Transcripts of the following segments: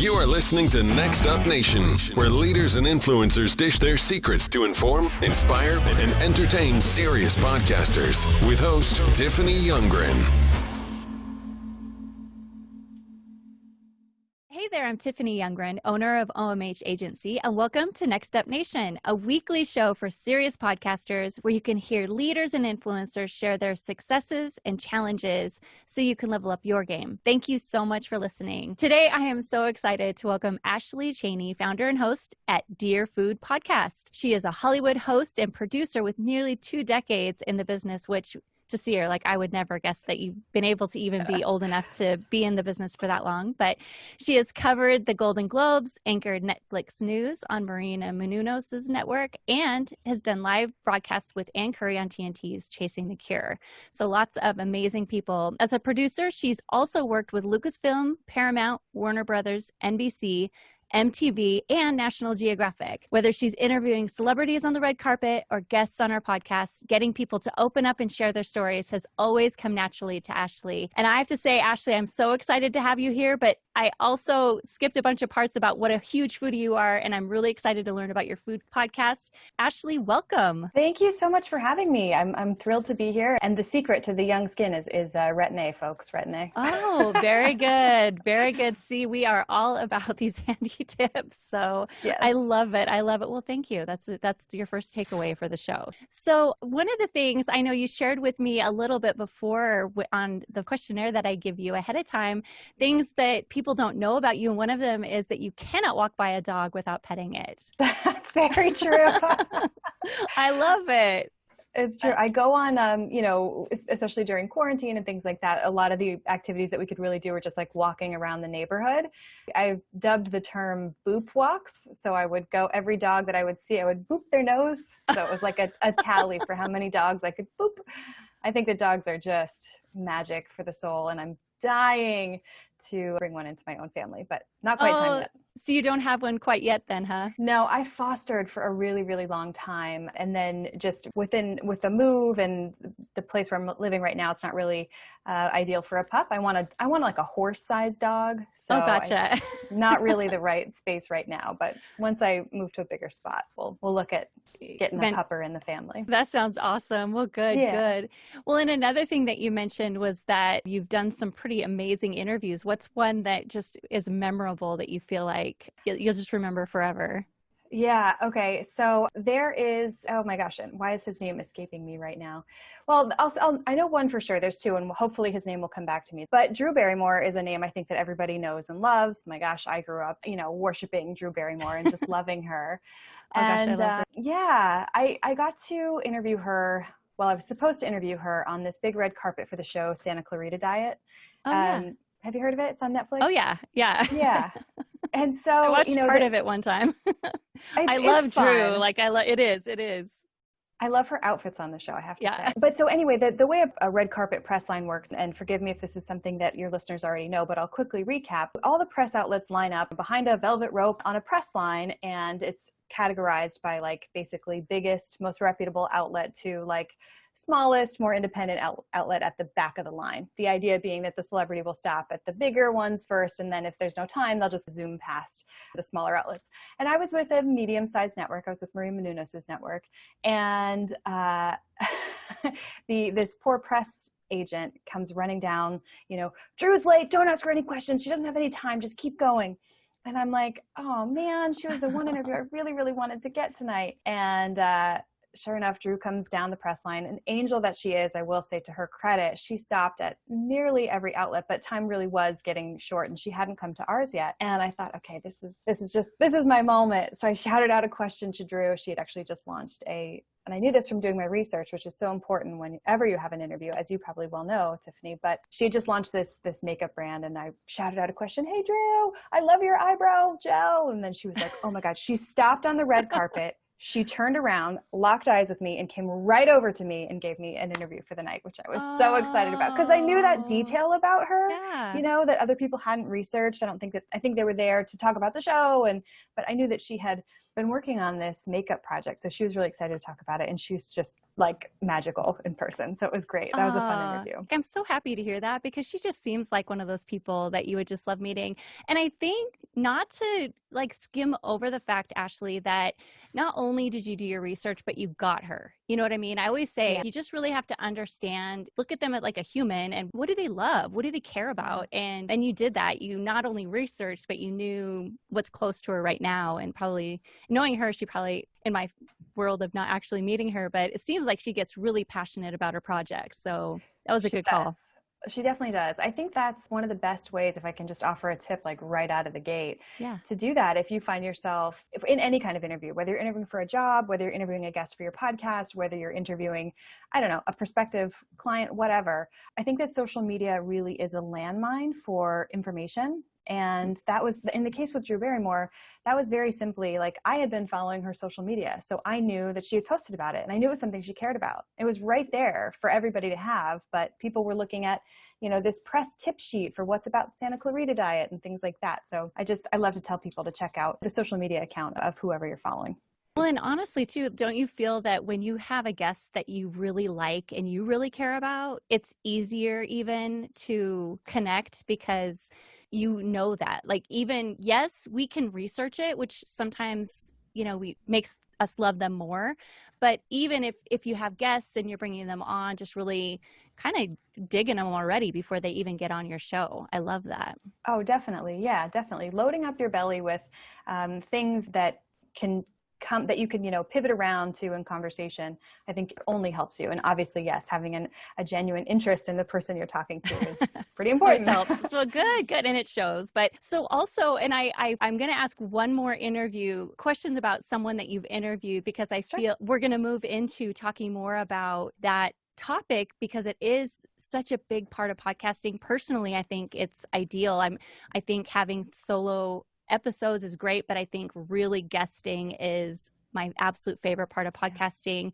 You are listening to Next Up Nation, where leaders and influencers dish their secrets to inform, inspire, and entertain serious podcasters with host Tiffany Youngren. I'm Tiffany Youngren, owner of OMH Agency, and welcome to Next Up Nation, a weekly show for serious podcasters where you can hear leaders and influencers share their successes and challenges so you can level up your game. Thank you so much for listening. Today, I am so excited to welcome Ashley Cheney, founder and host at Dear Food Podcast. She is a Hollywood host and producer with nearly two decades in the business, which to see her. Like I would never guess that you've been able to even be old enough to be in the business for that long. But she has covered the Golden Globes, anchored Netflix news on Maria Menounos' network, and has done live broadcasts with Ann Curry on TNT's Chasing the Cure. So lots of amazing people. As a producer, she's also worked with Lucasfilm, Paramount, Warner Brothers, NBC, MTV, and National Geographic. Whether she's interviewing celebrities on the red carpet or guests on our podcast, getting people to open up and share their stories has always come naturally to Ashley. And I have to say, Ashley, I'm so excited to have you here, but I also skipped a bunch of parts about what a huge foodie you are, and I'm really excited to learn about your food podcast. Ashley, welcome. Thank you so much for having me. I'm, I'm thrilled to be here. And the secret to the young skin is, is uh, retin-A, folks, retin-A. Oh, very good. Very good. See, we are all about these handy tips. So yes. I love it. I love it. Well, thank you. That's that's your first takeaway for the show. So one of the things I know you shared with me a little bit before on the questionnaire that I give you ahead of time, things that people don't know about you. And one of them is that you cannot walk by a dog without petting it. That's very true. I love it. It's true. I go on, um, you know, especially during quarantine and things like that. A lot of the activities that we could really do were just like walking around the neighborhood. I dubbed the term boop walks. So I would go every dog that I would see, I would boop their nose. So it was like a, a tally for how many dogs I could boop. I think the dogs are just magic for the soul, and I'm dying to bring one into my own family, but not quite oh, time yet. So you don't have one quite yet then, huh? No, I fostered for a really, really long time. And then just within, with the move and the place where I'm living right now, it's not really uh, ideal for a pup. I want a, I want like a horse sized dog. So oh, gotcha. I, not really the right space right now, but once I move to a bigger spot, we'll, we'll look at getting a pupper in the family. That sounds awesome. Well, good, yeah. good. Well, and another thing that you mentioned was that you've done some pretty amazing interviews. What's one that just is memorable that you feel like you'll just remember forever? Yeah. Okay. So there is. Oh my gosh! And why is his name escaping me right now? Well, I'll, I'll, i know one for sure. There's two, and hopefully his name will come back to me. But Drew Barrymore is a name I think that everybody knows and loves. My gosh, I grew up, you know, worshiping Drew Barrymore and just loving her. Oh and gosh, I love uh, yeah, I I got to interview her. Well, I was supposed to interview her on this big red carpet for the show Santa Clarita Diet. Oh, um, yeah. Have you heard of it? It's on Netflix. Oh yeah, yeah, yeah. And so I watched you know, part the, of it one time. I love Drew. Like I love it is. It is. I love her outfits on the show, I have to yeah. say. But so anyway, the, the way a, a red carpet press line works, and forgive me if this is something that your listeners already know, but I'll quickly recap. All the press outlets line up behind a velvet rope on a press line, and it's categorized by like basically biggest, most reputable outlet to like smallest, more independent out- outlet at the back of the line. The idea being that the celebrity will stop at the bigger ones first, and then if there's no time, they'll just zoom past the smaller outlets. And I was with a medium sized network, I was with Maria Menounos' network, and uh, the this poor press agent comes running down, you know, Drew's late, don't ask her any questions, she doesn't have any time, just keep going. And I'm like, oh man, she was the one interview I really, really wanted to get tonight. And uh, sure enough, Drew comes down the press line. An angel that she is, I will say to her credit, she stopped at nearly every outlet, but time really was getting short and she hadn't come to ours yet. And I thought, okay, this is this is just this is my moment. So I shouted out a question to Drew. She had actually just launched a and I knew this from doing my research, which is so important whenever you have an interview, as you probably well know, Tiffany. But she had just launched this this makeup brand, and I shouted out a question, "Hey Drew, I love your eyebrow gel." And then she was like, "Oh my God!" She stopped on the red carpet she turned around, locked eyes with me, and came right over to me and gave me an interview for the night, which I was oh. so excited about because I knew that detail about her, yeah. you know, that other people hadn't researched. I don't think that I think they were there to talk about the show, and but I knew that she had been working on this makeup project. So she was really excited to talk about it. And she's just like magical in person. So it was great. That was a fun ah, interview. I'm so happy to hear that because she just seems like one of those people that you would just love meeting. And I think not to like skim over the fact, Ashley, that not only did you do your research, but you got her. You know what I mean? I always say yeah. you just really have to understand, look at them at like a human and what do they love? What do they care about? And and you did that. You not only researched, but you knew what's close to her right now. And probably knowing her, she probably in my world of not actually meeting her, but it seems like she gets really passionate about her projects. So that was a she good does. call. She definitely does. I think that's one of the best ways, if I can just offer a tip like right out of the gate, yeah. to do that. If you find yourself in any kind of interview, whether you're interviewing for a job, whether you're interviewing a guest for your podcast, whether you're interviewing, I don't know, a prospective client, whatever, I think that social media really is a landmine for information and that was in the case with Drew Barrymore, that was very simply like I had been following her social media. So I knew that she had posted about it and I knew it was something she cared about. It was right there for everybody to have, but people were looking at, you know, this press tip sheet for what's about Santa Clarita diet and things like that. So I just, I love to tell people to check out the social media account of whoever you're following. Well, and honestly, too, don't you feel that when you have a guest that you really like and you really care about, it's easier even to connect because you know that like even yes we can research it which sometimes you know we makes us love them more but even if if you have guests and you're bringing them on just really kind of digging them already before they even get on your show. I love that. Oh definitely. Yeah definitely. Loading up your belly with um, things that can come that you can you know pivot around to in conversation i think only helps you. And obviously yes having an, a genuine interest in the person you're talking to is pretty important. helps. So good good. And it shows. But so also and i, I i'm going to ask one more interview questions about someone that you've interviewed because i feel we're going to move into talking more about that topic because it is such a big part of podcasting. Personally i think it's ideal. I'm i think having solo episodes is great, but I think really guesting is my absolute favorite part of podcasting.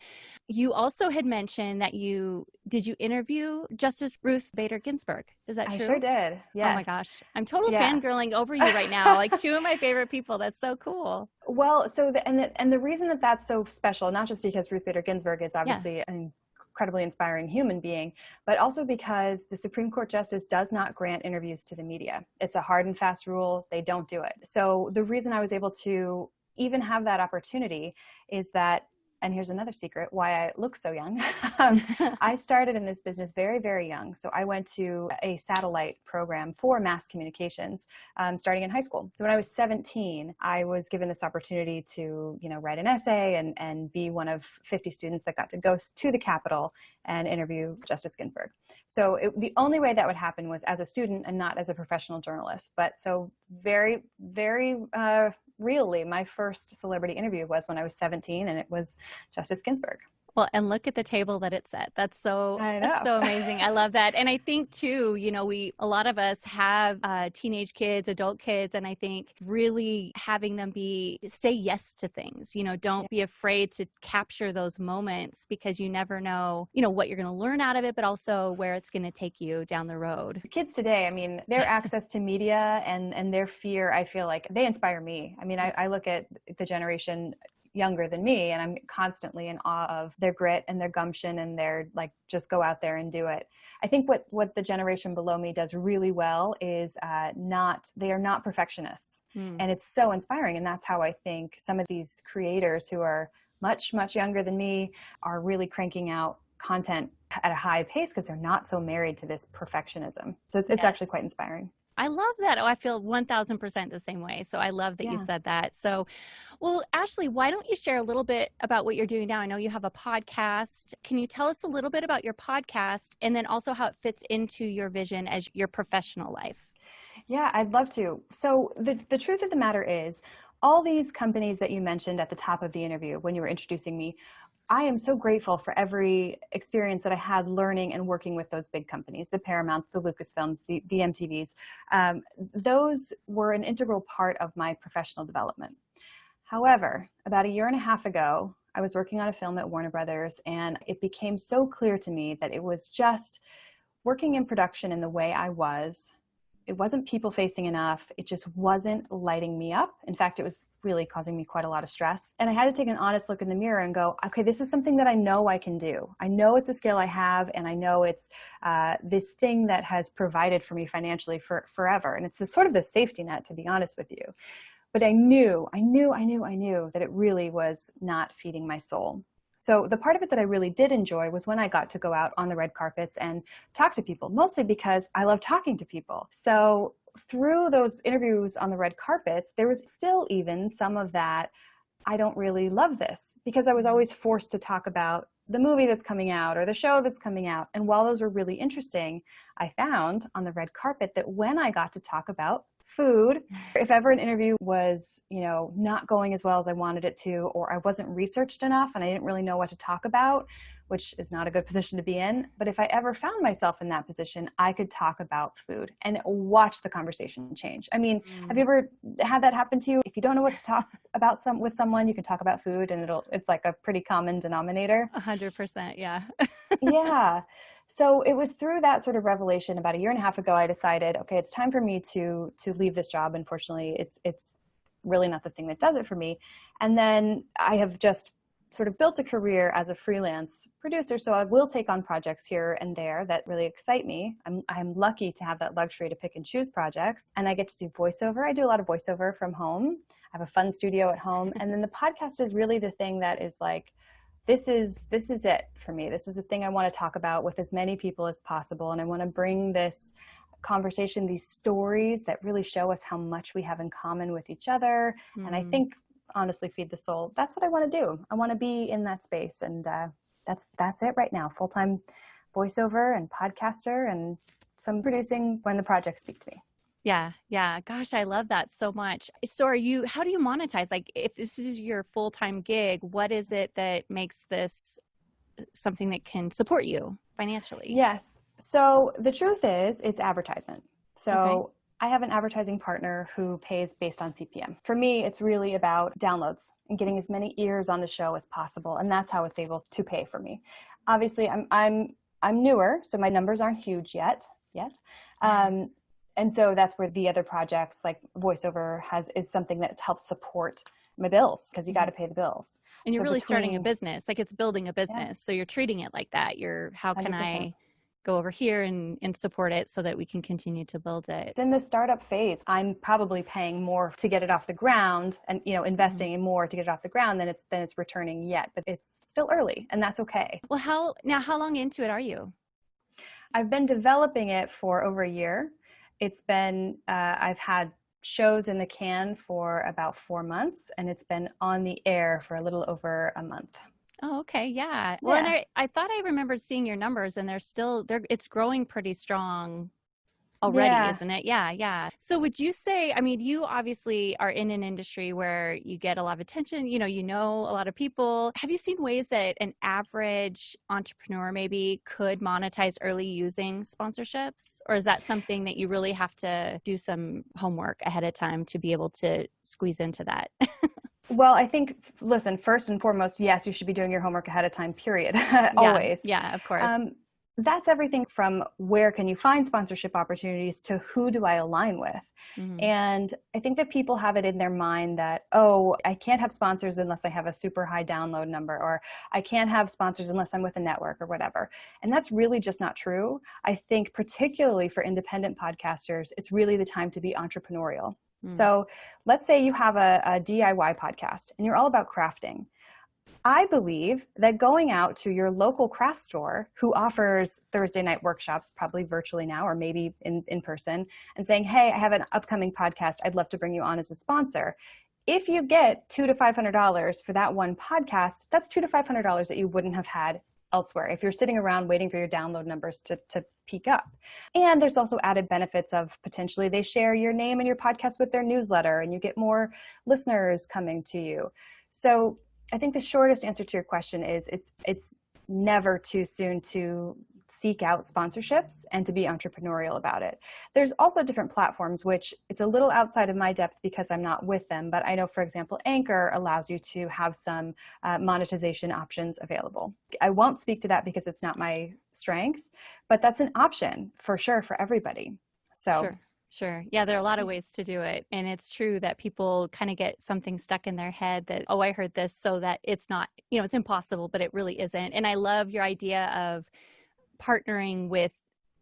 You also had mentioned that you did you interview Justice Ruth Bader Ginsburg? Is that true? I sure did. Yes. Oh my gosh. I'm totally yeah. fangirling over you right now. like two of my favorite people. That's so cool. Well, so the, and the, and the reason that that's so special, not just because Ruth Bader Ginsburg is obviously yeah. an incredibly inspiring human being, but also because the Supreme Court justice does not grant interviews to the media. It's a hard and fast rule. They don't do it. So the reason I was able to even have that opportunity is that and here's another secret why I look so young. um, I started in this business very, very young. So I went to a satellite program for mass communications um, starting in high school. So when I was 17, I was given this opportunity to, you know, write an essay and, and be one of 50 students that got to go to the Capitol and interview Justice Ginsburg. So it, the only way that would happen was as a student and not as a professional journalist. But so very, very uh, really my first celebrity interview was when I was 17 and it was Justice Ginsburg. Well, and look at the table that it's at. That's so that's so amazing. I love that. And I think too, you know, we a lot of us have uh, teenage kids, adult kids, and I think really having them be say yes to things. You know, don't yeah. be afraid to capture those moments because you never know, you know, what you're going to learn out of it, but also where it's going to take you down the road. Kids today, I mean, their access to media and and their fear, I feel like they inspire me. I mean, I, I look at the generation younger than me and i'm constantly in awe of their grit and their gumption and their like just go out there and do it i think what what the generation below me does really well is uh, not they are not perfectionists mm. and it's so inspiring and that's how i think some of these creators who are much much younger than me are really cranking out content at a high pace because they're not so married to this perfectionism so it's, it's yes. actually quite inspiring I love that. Oh, I feel 1000% the same way. So I love that yeah. you said that. So, well, Ashley, why don't you share a little bit about what you're doing now? I know you have a podcast. Can you tell us a little bit about your podcast and then also how it fits into your vision as your professional life? Yeah, I'd love to. So, the, the truth of the matter is, all these companies that you mentioned at the top of the interview when you were introducing me I am so grateful for every experience that I had learning and working with those big companies, the Paramounts, the Lucasfilms, the, the MTVs. Um, those were an integral part of my professional development. However, about a year and a half ago, I was working on a film at Warner Brothers and it became so clear to me that it was just working in production in the way I was it wasn't people facing enough. It just wasn't lighting me up. In fact, it was really causing me quite a lot of stress. And I had to take an honest look in the mirror and go, okay, this is something that I know I can do. I know it's a skill I have, and I know it's uh, this thing that has provided for me financially for forever. And it's this sort of the safety net, to be honest with you. But I knew, I knew, I knew, I knew that it really was not feeding my soul. So the part of it that I really did enjoy was when I got to go out on the red carpets and talk to people, mostly because I love talking to people. So through those interviews on the red carpets, there was still even some of that, I don't really love this because I was always forced to talk about the movie that's coming out or the show that's coming out. And while those were really interesting, I found on the red carpet that when I got to talk about food. If ever an interview was, you know, not going as well as I wanted it to, or I wasn't researched enough and I didn't really know what to talk about, which is not a good position to be in. But if I ever found myself in that position, I could talk about food and watch the conversation change. I mean, mm. have you ever had that happen to you? If you don't know what to talk about some with someone, you can talk about food and it'll it's like a pretty common denominator. A hundred percent, yeah. yeah. So it was through that sort of revelation about a year and a half ago, I decided, okay, it's time for me to to leave this job. Unfortunately, it's it's really not the thing that does it for me. And then I have just sort of built a career as a freelance producer. So I will take on projects here and there that really excite me. I'm, I'm lucky to have that luxury to pick and choose projects. And I get to do voiceover. I do a lot of voiceover from home. I have a fun studio at home. And then the podcast is really the thing that is like, this is this is it for me this is the thing i want to talk about with as many people as possible and i want to bring this conversation these stories that really show us how much we have in common with each other mm. and i mm. think honestly feed the soul that's what i want to do i want to be in that space and uh, that's that's it right now full-time voiceover and podcaster and some producing when the projects speak to me yeah, yeah. Gosh, I love that so much. So are you how do you monetize? Like if this is your full-time gig, what is it that makes this uh, something that can support you financially? Yes. So the truth is it's advertisement. So okay. I have an advertising partner who pays based on CPM. For me, it's really about downloads and getting as many ears on the show as possible, and that's how it's able to pay for me. Obviously, I'm I'm I'm newer, so my numbers aren't huge yet. Yet, um, and so that's where the other projects like voiceover has is something that helps support my bills because you got to mm-hmm. pay the bills and you're so really between, starting a business like it's building a business yeah. so you're treating it like that you're how can 100%. i go over here and, and support it so that we can continue to build it it's in the startup phase i'm probably paying more to get it off the ground and you know investing mm-hmm. more to get it off the ground than it's than it's returning yet but it's still early and that's okay well how now how long into it are you i've been developing it for over a year it's been, uh, I've had shows in the can for about four months and it's been on the air for a little over a month. Oh, okay. Yeah. Well, yeah. and I, I thought I remembered seeing your numbers and they're still, they're, it's growing pretty strong already, yeah. isn't it? Yeah, yeah. So would you say, I mean, you obviously are in an industry where you get a lot of attention, you know, you know a lot of people. Have you seen ways that an average entrepreneur maybe could monetize early using sponsorships? Or is that something that you really have to do some homework ahead of time to be able to squeeze into that? Well, I think, listen, first and foremost, yes, you should be doing your homework ahead of time, period. Always. Yeah, yeah, of course. Um, that's everything from where can you find sponsorship opportunities to who do I align with. Mm-hmm. And I think that people have it in their mind that, oh, I can't have sponsors unless I have a super high download number, or I can't have sponsors unless I'm with a network or whatever. And that's really just not true. I think, particularly for independent podcasters, it's really the time to be entrepreneurial. Mm-hmm. So let's say you have a, a DIY podcast and you're all about crafting I believe that going out to your local craft store who offers Thursday night workshops, probably virtually now or maybe in, in person, and saying, hey, I have an upcoming podcast. I'd love to bring you on as a sponsor. If you get two to $500 for that one podcast, that's two to $500 that you wouldn't have had elsewhere if you're sitting around waiting for your download numbers to, to peak up. And there's also added benefits of potentially they share your name and your podcast with their newsletter and you get more listeners coming to you. So I think the shortest answer to your question is it's it's never too soon to seek out sponsorships and to be entrepreneurial about it. There's also different platforms, which it's a little outside of my depth because I'm not with them, but I know, for example, Anchor allows you to have some uh, monetization options available. I won't speak to that because it's not my strength, but that's an option for sure for everybody. So. Sure. Sure. Yeah, there are a lot of ways to do it. And it's true that people kind of get something stuck in their head that, oh, I heard this, so that it's not, you know, it's impossible, but it really isn't. And I love your idea of partnering with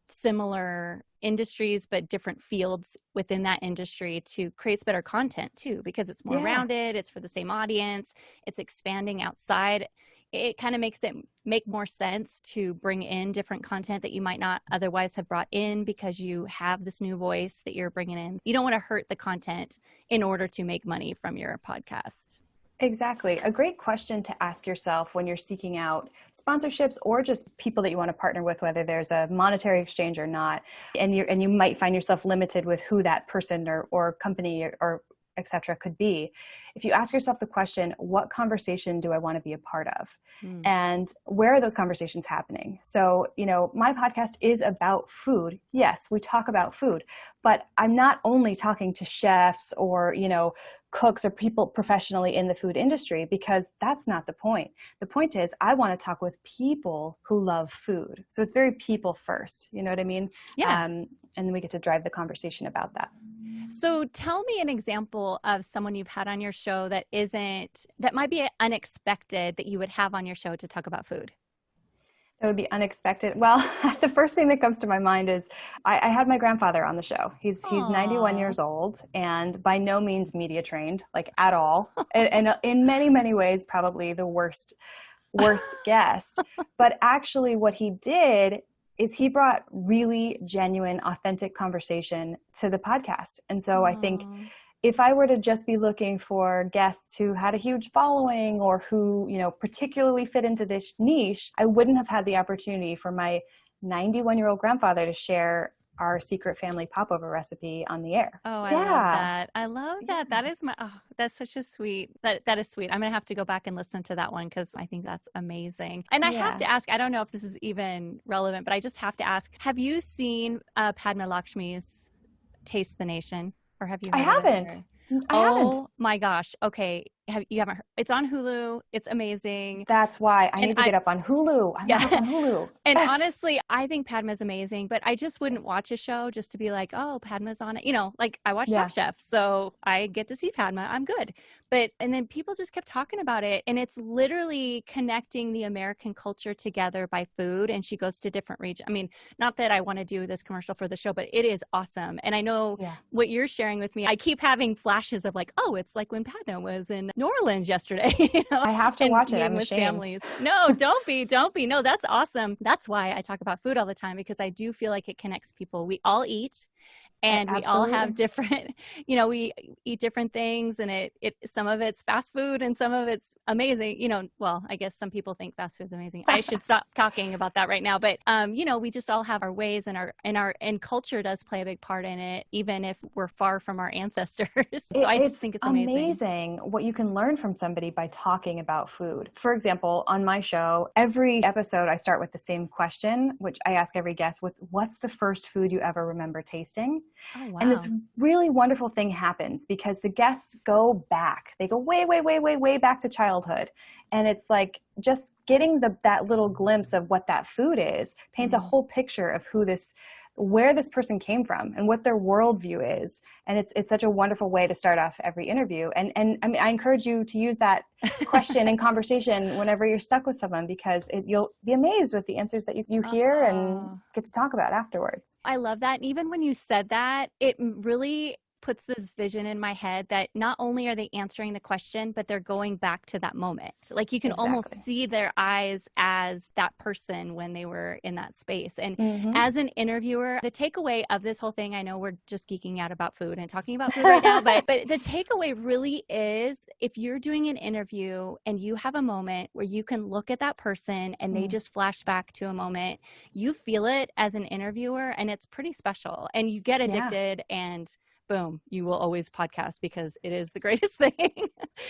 similar industries but different fields within that industry to create better content too because it's more yeah. rounded it's for the same audience it's expanding outside it kind of makes it make more sense to bring in different content that you might not otherwise have brought in because you have this new voice that you're bringing in. You don't want to hurt the content in order to make money from your podcast. Exactly. A great question to ask yourself when you're seeking out sponsorships or just people that you want to partner with, whether there's a monetary exchange or not. And you and you might find yourself limited with who that person or, or company or, or etc could be if you ask yourself the question what conversation do i want to be a part of? Mm. and where are those conversations happening? So you know my podcast is about food. Yes we talk about food but i'm not only talking to chefs or you know cooks or people professionally in the food industry because that's not the point. The point is i want to talk with people who love food. So it's very people first you know what i mean? Yeah. Um, and then we get to drive the conversation about that so tell me an example of someone you've had on your show that isn't, that might be unexpected that you would have on your show to talk about food. That would be unexpected. Well, the first thing that comes to my mind is I, I had my grandfather on the show. He's Aww. he's 91 years old and by no means media trained, like at all, and, and uh, in many many ways probably the worst worst guest. But actually, what he did is he brought really genuine, authentic conversation to the podcast. And so Aww. I think if I were to just be looking for guests who had a huge following or who, you know, particularly fit into this niche, I wouldn't have had the opportunity for my 91 year old grandfather to share our secret family popover recipe on the air. Oh, I yeah. love that. I love that. That is my oh, that's such a sweet that that is sweet. I'm gonna have to go back and listen to that one because I think that's amazing. And I yeah. have to ask, I don't know if this is even relevant, but I just have to ask, have you seen uh, Padma Lakshmi's Taste the Nation? Or have you I haven't. I oh haven't. my gosh. Okay have you haven't heard, it's on Hulu. It's amazing. That's why I and need to I, get up on Hulu. I'm yeah. on Hulu. and honestly, I think Padma's amazing, but I just wouldn't watch a show just to be like, oh, Padma's on it. You know, like I watch yeah. Top Chef, so I get to see Padma. I'm good. But and then people just kept talking about it, and it's literally connecting the American culture together by food. And she goes to different regions. I mean, not that I want to do this commercial for the show, but it is awesome. And I know yeah. what you're sharing with me. I keep having flashes of like, oh, it's like when Padma was in New Orleans yesterday. You know? I have to and watch it. I'm with ashamed. families. No, don't be, don't be. No, that's awesome. That's why I talk about food all the time because I do feel like it connects people. We all eat and we all have different you know we eat different things and it it some of it's fast food and some of it's amazing you know well i guess some people think fast food's amazing. I should stop talking about that right now but um you know we just all have our ways and our and our and culture does play a big part in it even if we're far from our ancestors. So it, i just think it's amazing. amazing what you can learn from somebody by talking about food. For example on my show every episode i start with the same question which i ask every guest with what's the first food you ever remember tasting Oh, wow. And this really wonderful thing happens because the guests go back. They go way, way, way, way, way back to childhood. And it's like just getting the, that little glimpse of what that food is paints mm-hmm. a whole picture of who this where this person came from and what their worldview is. And it's it's such a wonderful way to start off every interview. And and I mean I encourage you to use that question and conversation whenever you're stuck with someone because it, you'll be amazed with the answers that you, you hear and oh. get to talk about afterwards. I love that. And even when you said that, it really puts this vision in my head that not only are they answering the question, but they're going back to that moment. Like you can exactly. almost see their eyes as that person when they were in that space. And mm-hmm. as an interviewer, the takeaway of this whole thing, I know we're just geeking out about food and talking about food right now, but but the takeaway really is if you're doing an interview and you have a moment where you can look at that person and they mm. just flash back to a moment, you feel it as an interviewer and it's pretty special and you get addicted yeah. and boom, you will always podcast because it is the greatest thing.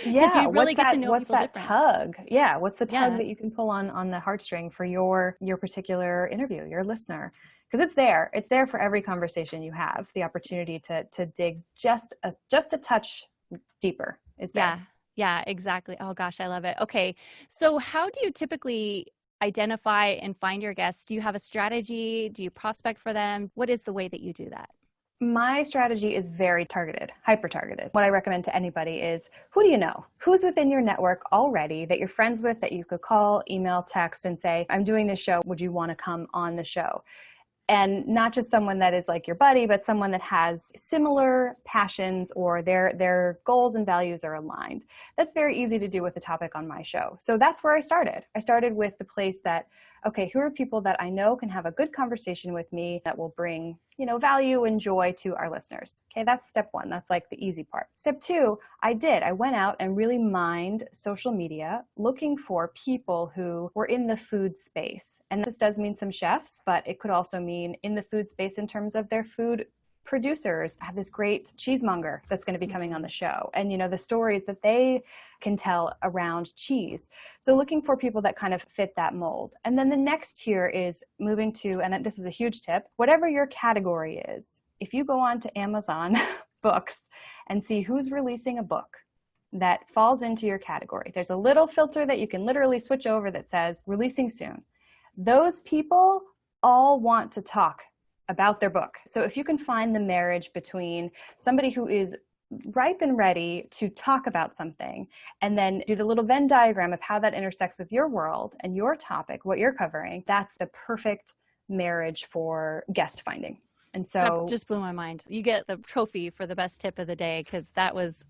yeah, you really what's get that, to know what's that different. tug? Yeah, what's the tug yeah. that you can pull on on the heartstring for your your particular interview, your listener? Because it's there. It's there for every conversation you have. The opportunity to to dig just a just a touch deeper is there. Yeah. Yeah, exactly. Oh gosh, I love it. Okay. So how do you typically identify and find your guests? Do you have a strategy? Do you prospect for them? What is the way that you do that? My strategy is very targeted, hyper targeted. What I recommend to anybody is who do you know? Who's within your network already that you're friends with that you could call, email, text, and say, I'm doing this show. Would you want to come on the show? and not just someone that is like your buddy but someone that has similar passions or their their goals and values are aligned that's very easy to do with the topic on my show so that's where i started i started with the place that okay, who are people that I know can have a good conversation with me that will bring, you know, value and joy to our listeners. Okay, that's step one. That's like the easy part. Step two, I did. I went out and really mined social media looking for people who were in the food space. And this does mean some chefs, but it could also mean in the food space in terms of their food producers have this great cheesemonger that's going to be mm-hmm. coming on the show. And you know the stories that they can tell around cheese. So looking for people that kind of fit that mold. And then the next tier is moving to and this is a huge tip whatever your category is if you go on to amazon books and see who's releasing a book that falls into your category there's a little filter that you can literally switch over that says releasing soon. Those people all want to talk about their book. So if you can find the marriage between somebody who is ripe and ready to talk about something and then do the little Venn diagram of how that intersects with your world and your topic, what you're covering, that's the perfect marriage for guest finding. And so that just blew my mind. You get the trophy for the best tip of the day because that was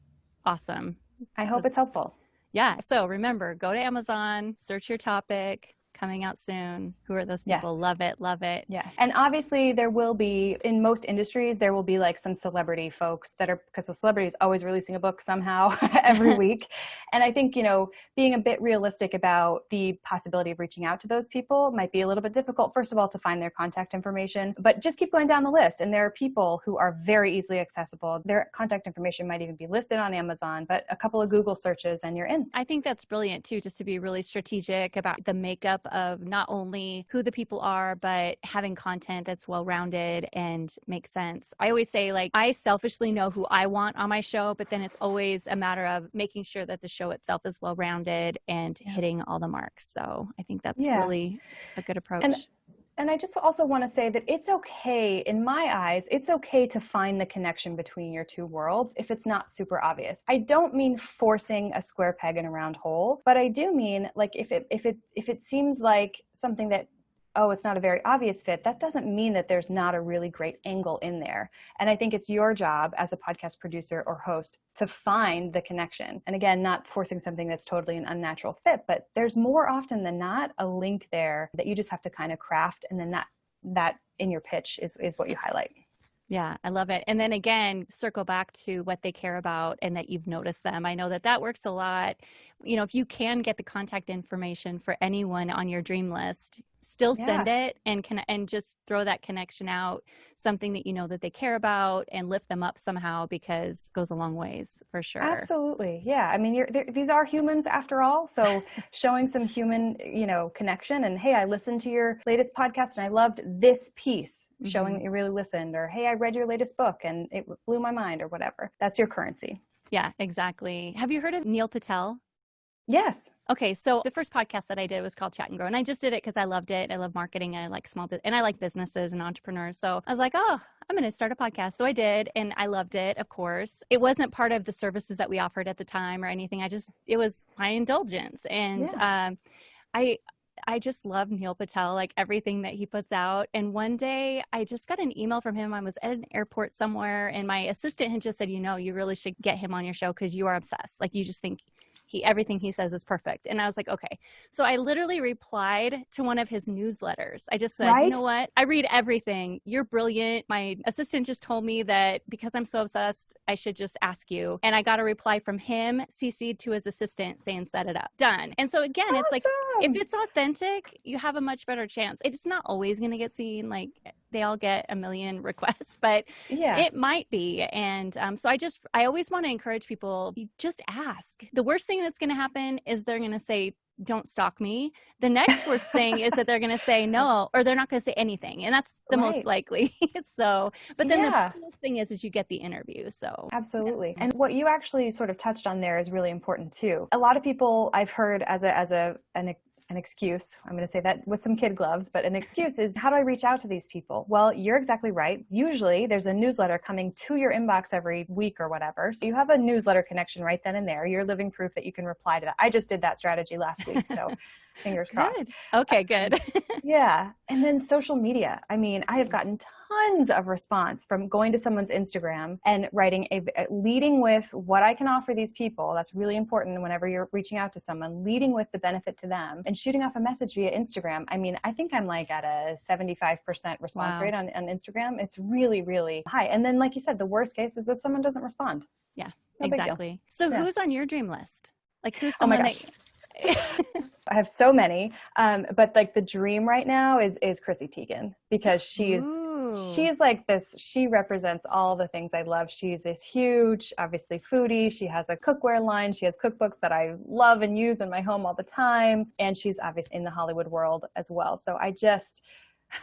awesome. I hope was, it's helpful. Yeah. So remember, go to Amazon, search your topic, coming out soon. Who are those people? Yes. Love it, love it. Yeah. And obviously there will be in most industries there will be like some celebrity folks that are because the celebrity is always releasing a book somehow every week. And I think, you know, being a bit realistic about the possibility of reaching out to those people might be a little bit difficult first of all to find their contact information, but just keep going down the list and there are people who are very easily accessible. Their contact information might even be listed on Amazon, but a couple of Google searches and you're in. I think that's brilliant too just to be really strategic about the makeup of not only who the people are, but having content that's well rounded and makes sense. I always say, like, I selfishly know who I want on my show, but then it's always a matter of making sure that the show itself is well rounded and hitting all the marks. So I think that's yeah. really a good approach. And- and I just also want to say that it's okay, in my eyes, it's okay to find the connection between your two worlds if it's not super obvious. I don't mean forcing a square peg in a round hole, but I do mean like if it if it if it seems like something that oh, it's not a very obvious fit, that doesn't mean that there's not a really great angle in there. And I think it's your job as a podcast producer or host to find the connection. And again, not forcing something that's totally an unnatural fit, but there's more often than not a link there that you just have to kind of craft. And then that, that in your pitch is, is what you highlight. Yeah, I love it. And then again, circle back to what they care about and that you've noticed them. I know that that works a lot. You know, if you can get the contact information for anyone on your dream list, still yeah. send it and can and just throw that connection out something that you know that they care about and lift them up somehow because goes a long ways for sure. Absolutely. Yeah. I mean these are humans after all. So showing some human you know connection and hey i listened to your latest podcast and i loved this piece mm-hmm. showing that you really listened or hey i read your latest book and it blew my mind or whatever. That's your currency. Yeah exactly. Have you heard of neil patel yes Okay, so the first podcast that I did was called Chat and Grow, and I just did it because I loved it. I love marketing. I like small and I like businesses and entrepreneurs. So I was like, oh, I'm going to start a podcast. So I did, and I loved it. Of course, it wasn't part of the services that we offered at the time or anything. I just it was my indulgence, and yeah. um, I I just love Neil Patel, like everything that he puts out. And one day I just got an email from him. I was at an airport somewhere, and my assistant had just said, You know, you really should get him on your show because you are obsessed. Like, you just think he everything he says is perfect. And i was like okay. So i literally replied to one of his newsletters. I just said right? you know what? I read everything. You're brilliant. My assistant just told me that because i'm so obsessed i should just ask you. And i got a reply from him cc'd to his assistant saying set it up. Done. And so again awesome. it's like if it's authentic you have a much better chance. It's not always going to get seen like they all get a million requests, but yeah. it might be. And um, so I just, I always want to encourage people, just ask. The worst thing that's going to happen is they're going to say, don't stalk me. The next worst thing is that they're going to say no, or they're not going to say anything. And that's the right. most likely. so, but then yeah. the cool thing is, is you get the interview. So absolutely. And what you actually sort of touched on there is really important too. A lot of people I've heard as a, as a, an an excuse. I'm going to say that with some kid gloves, but an excuse is how do I reach out to these people? Well, you're exactly right. Usually there's a newsletter coming to your inbox every week or whatever. So you have a newsletter connection right then and there. You're living proof that you can reply to that. I just did that strategy last week. So fingers crossed. Good. Okay, good. Uh, yeah. And then social media. I mean, I have mm. gotten tons of response from going to someone's Instagram and writing a, uh, leading with what I can offer these people. That's really important whenever you're reaching out to someone, leading with the benefit to them and shooting off a message via Instagram. I mean, I think I'm like at a 75% response wow. rate on, on Instagram. It's really, really high. And then, like you said, the worst case is that someone doesn't respond. Yeah, no exactly. So yeah. who's on your dream list? Like who's oh someone oh that I have so many, um, but like the dream right now is is Chrissy Teigen because she's Ooh. she's like this. She represents all the things I love. She's this huge, obviously foodie. She has a cookware line. She has cookbooks that I love and use in my home all the time, and she's obviously in the Hollywood world as well. So I just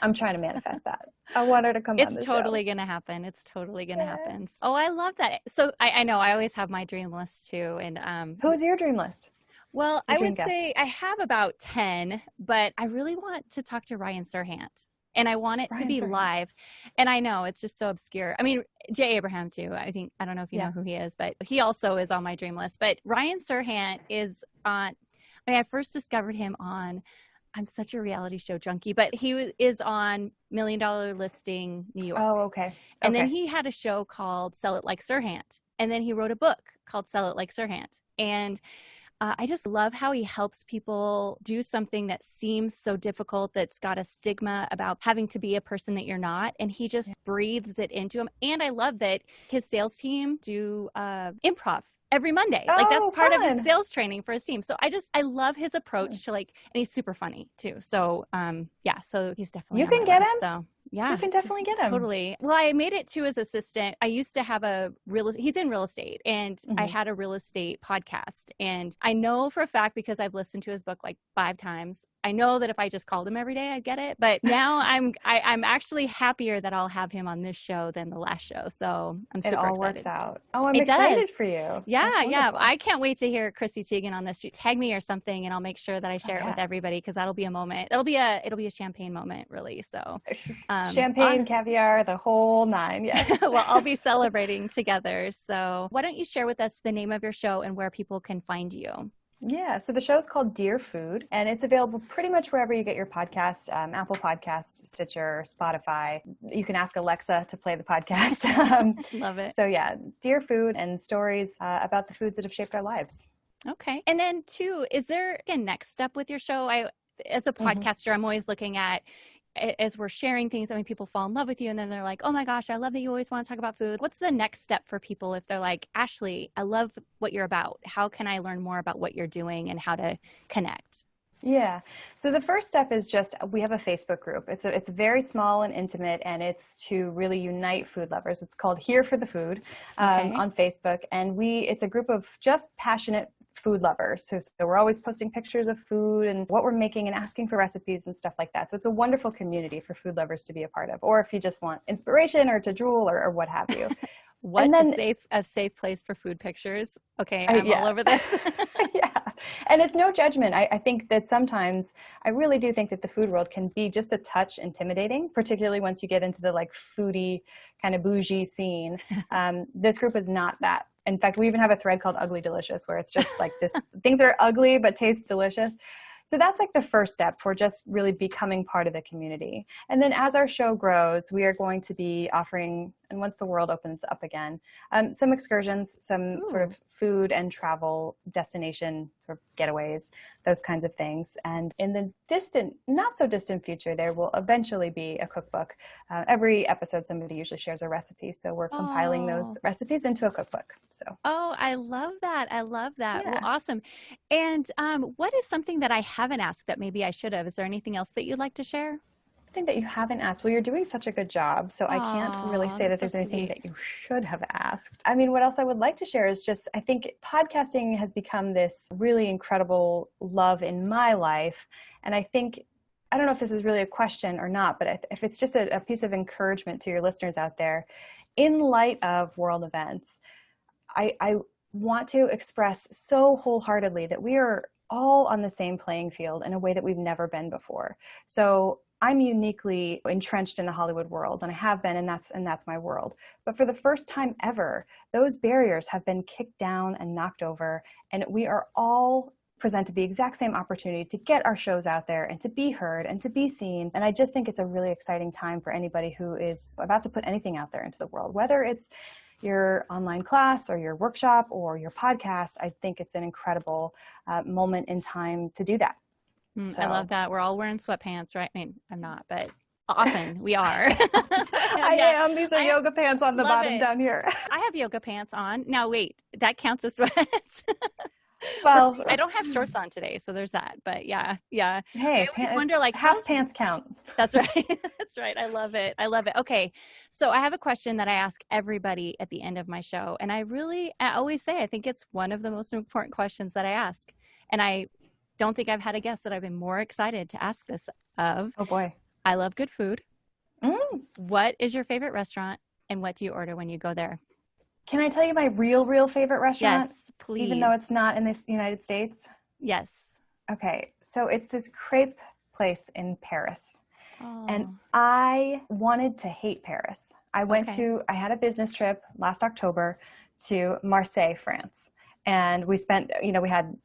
I'm trying to manifest that. I want her to come. It's totally going to happen. It's totally going to yeah. happen. Oh, I love that. So I, I, know I always have my dream list too. And um, who's your dream list? Well, I would guest? say I have about 10, but I really want to talk to Ryan Serhant and I want it Ryan to be Serhant. live. And I know it's just so obscure. I mean, Jay Abraham too. I think I don't know if you yeah. know who he is, but he also is on my dream list. But Ryan Serhant is on. I mean, I first discovered him on. I'm such a reality show junkie, but he is on Million Dollar Listing New York. Oh, okay. And okay. then he had a show called Sell It Like Serhant, and then he wrote a book called Sell It Like Serhant, and uh, I just love how he helps people do something that seems so difficult, that's got a stigma about having to be a person that you're not. And he just yeah. breathes it into him. And I love that his sales team do uh, improv every Monday. Oh, like that's oh, part fun. of his sales training for his team. So I just I love his approach to like and he's super funny too. So um yeah, so he's definitely You can get him. So yeah, you can definitely get him. Totally. Well, I made it to his assistant. I used to have a real. He's in real estate, and mm-hmm. I had a real estate podcast. And I know for a fact because I've listened to his book like five times. I know that if I just called him every day, I'd get it. But now I'm I, am i am actually happier that I'll have him on this show than the last show. So I'm super excited. it all excited. works out. Oh, I'm it excited does. for you. Yeah, yeah. I can't wait to hear Chrissy Teigen on this. You tag me or something, and I'll make sure that I share oh, yeah. it with everybody because that'll be a moment. It'll be a it'll be a champagne moment, really. So um, champagne. On, caviar, the whole nine. Yes. well, I'll be celebrating together. So, why don't you share with us the name of your show and where people can find you? Yeah, so the show is called Dear Food, and it's available pretty much wherever you get your podcast um, Apple Podcast, Stitcher, Spotify. You can ask Alexa to play the podcast. um, Love it. So, yeah, Dear Food and stories uh, about the foods that have shaped our lives. Okay. And then, two, is there a next step with your show? I, as a mm-hmm. podcaster, mm-hmm. I'm always looking at as we're sharing things, I mean, people fall in love with you and then they're like, oh my gosh, I love that you always want to talk about food. What's the next step for people if they're like, Ashley, I love what you're about. How can I learn more about what you're doing and how to connect? Yeah. So the first step is just we have a Facebook group. It's a, it's very small and intimate, and it's to really unite food lovers. It's called Here for the Food um, okay. on Facebook, and we it's a group of just passionate food lovers. So, so, we're always posting pictures of food and what we're making and asking for recipes and stuff like that. So it's a wonderful community for food lovers to be a part of, or if you just want inspiration or to drool or, or what have you. what and then, a safe a safe place for food pictures. Okay, I'm yeah. all over this. yeah, and it's no judgment. I, I think that sometimes I really do think that the food world can be just a touch intimidating, particularly once you get into the like foodie kind of bougie scene. Um, this group is not that in fact, we even have a thread called Ugly Delicious where it's just like this things are ugly but taste delicious. So that's like the first step for just really becoming part of the community. And then as our show grows, we are going to be offering and once the world opens up again, um, some excursions, some Ooh. sort of food and travel destination sort of getaways, those kinds of things. And in the distant, not so distant future, there will eventually be a cookbook. Uh, every episode, somebody usually shares a recipe, so we're compiling oh. those recipes into a cookbook. So. Oh, I love that! I love that. Yeah. Well, awesome. And um, what is something that I haven't asked that maybe I should have? Is there anything else that you'd like to share? Thing that you haven't asked. Well, you're doing such a good job, so Aww, I can't really say that there's so anything that you should have asked. I mean, what else I would like to share is just I think podcasting has become this really incredible love in my life, and I think I don't know if this is really a question or not, but if it's just a, a piece of encouragement to your listeners out there, in light of world events, I, I want to express so wholeheartedly that we are all on the same playing field in a way that we've never been before. So I'm uniquely entrenched in the Hollywood world and I have been and that's and that's my world. But for the first time ever, those barriers have been kicked down and knocked over and we are all presented the exact same opportunity to get our shows out there and to be heard and to be seen. And I just think it's a really exciting time for anybody who is about to put anything out there into the world, whether it's your online class or your workshop or your podcast. I think it's an incredible uh, moment in time to do that. Mm, so. I love that. We're all wearing sweatpants, right? I mean, I'm not, but often we are. I yeah. am. These are I yoga pants on the bottom it. down here. I have yoga pants on. Now, wait, that counts as sweats. well, I don't have shorts on today, so there's that. But yeah, yeah. Hey, I always wonder like half pants count. That's right. that's right. I love it. I love it. Okay, so I have a question that I ask everybody at the end of my show, and I really, I always say, I think it's one of the most important questions that I ask, and I don't think I've had a guest that I've been more excited to ask this of. Oh boy. I love good food. Mm. What is your favorite restaurant and what do you order when you go there? Can I tell you my real, real favorite restaurant? Yes, please. Even though it's not in the United States? Yes. Okay, so it's this crepe place in Paris. Oh. And I wanted to hate Paris. I went okay. to, I had a business trip last October to Marseille, France. And we spent, you know, we had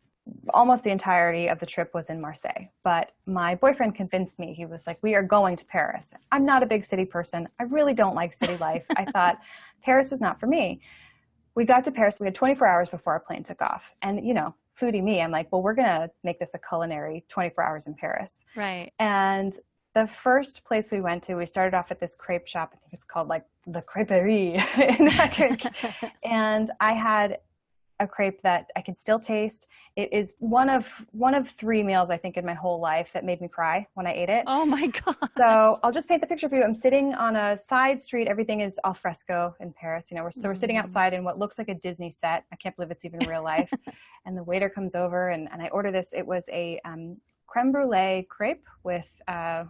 almost the entirety of the trip was in Marseille. But my boyfriend convinced me. He was like, We are going to Paris. I'm not a big city person. I really don't like city life. I thought, Paris is not for me. We got to Paris. We had 24 hours before our plane took off. And, you know, foodie me, I'm like, Well, we're going to make this a culinary 24 hours in Paris. Right. And the first place we went to, we started off at this crepe shop. I think it's called like the Creperie. and I had a crepe that I can still taste. It is one of one of three meals I think in my whole life that made me cry when I ate it. Oh my god! So I'll just paint the picture for you. I'm sitting on a side street. Everything is al fresco in Paris. You know, we're, so we're sitting mm. outside in what looks like a Disney set. I can't believe it's even real life. and the waiter comes over and, and I order this. It was a um, creme brulee crepe with uh,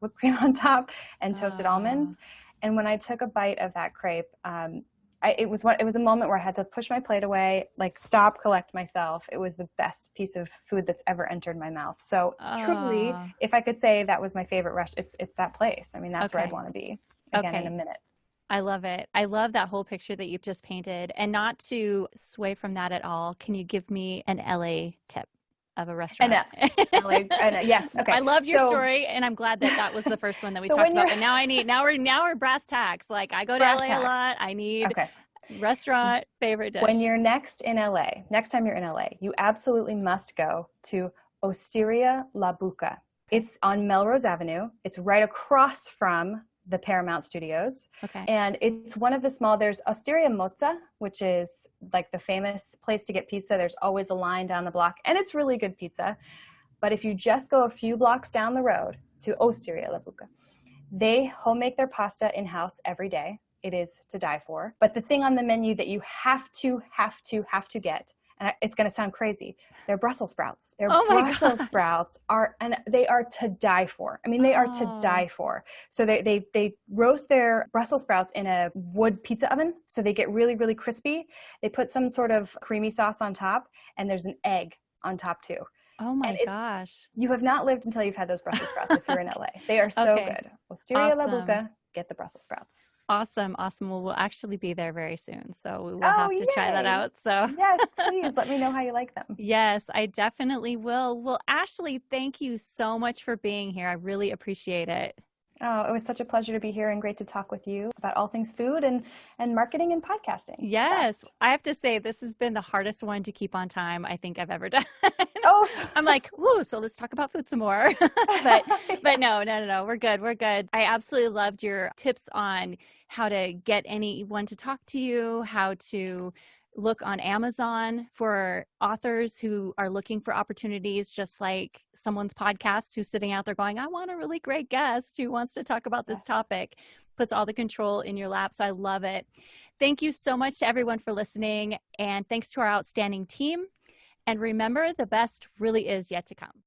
whipped cream on top and toasted uh. almonds. And when I took a bite of that crepe, um, I, it was what it was a moment where I had to push my plate away, like stop, collect myself. It was the best piece of food that's ever entered my mouth. So uh, truly, if I could say that was my favorite rush, it's it's that place. I mean, that's okay. where I'd want to be again okay. in a minute. I love it. I love that whole picture that you've just painted. And not to sway from that at all, can you give me an LA tip? Of a restaurant. LA, yes. Okay. I love your so, story, and I'm glad that that was the first one that we so talked about. And now I need now we're now we're brass tacks. Like I go to LA tacks. a lot. I need okay. restaurant favorite dish. When you're next in LA, next time you're in LA, you absolutely must go to Osteria La Buca. It's on Melrose Avenue. It's right across from the Paramount Studios. Okay. And it's one of the small, there's Osteria Mozza, which is like the famous place to get pizza. There's always a line down the block, and it's really good pizza. But if you just go a few blocks down the road to Osteria La Buca, they home make their pasta in house every day. It is to die for. But the thing on the menu that you have to, have to, have to get and it's going to sound crazy. They're Brussels sprouts. Their oh Brussels gosh. sprouts are, and they are to die for. I mean, they are oh. to die for. So they, they, they roast their Brussels sprouts in a wood pizza oven. So they get really, really crispy. They put some sort of creamy sauce on top and there's an egg on top too. Oh my gosh. You have not lived until you've had those Brussels sprouts if you're in LA. They are so okay. good. Osteria awesome. La Buca, get the Brussels sprouts. Awesome, awesome. Well, we'll actually be there very soon, so we will oh, have to yay. try that out. So yes, please let me know how you like them. Yes, I definitely will. Well, Ashley, thank you so much for being here. I really appreciate it. Oh, it was such a pleasure to be here and great to talk with you about all things food and, and marketing and podcasting. Yes. I have to say, this has been the hardest one to keep on time I think I've ever done. Oh, I'm like, whoo, so let's talk about food some more. but, yeah. but no, no, no, no, we're good. We're good. I absolutely loved your tips on how to get anyone to talk to you, how to look on Amazon for authors who are looking for opportunities, just like someone's podcast who's sitting out there going, I want a really great guest who wants to talk about this topic, puts all the control in your lap. So I love it. Thank you so much to everyone for listening. And thanks to our outstanding team. And remember, the best really is yet to come.